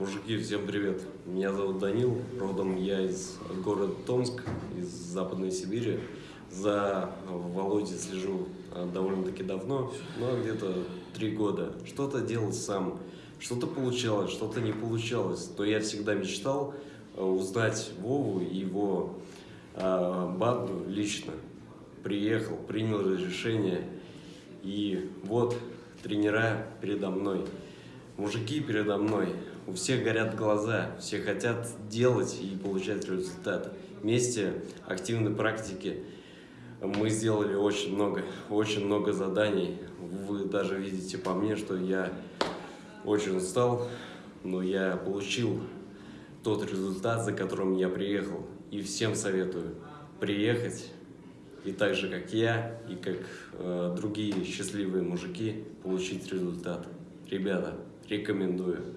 Мужики, всем привет! Меня зовут Данил, родом я из города Томск, из Западной Сибири. За Володей слежу а, довольно-таки давно, но где-то три года. Что-то делал сам, что-то получалось, что-то не получалось. Но я всегда мечтал а, узнать Вову и его а, банду лично. Приехал, принял решение, и вот тренера передо мной. Мужики передо мной, у всех горят глаза, все хотят делать и получать результат. Вместе активной практики мы сделали очень много, очень много заданий. Вы даже видите по мне, что я очень устал, но я получил тот результат, за которым я приехал. И всем советую приехать и так же, как я, и как э, другие счастливые мужики, получить результат. Ребята, рекомендую.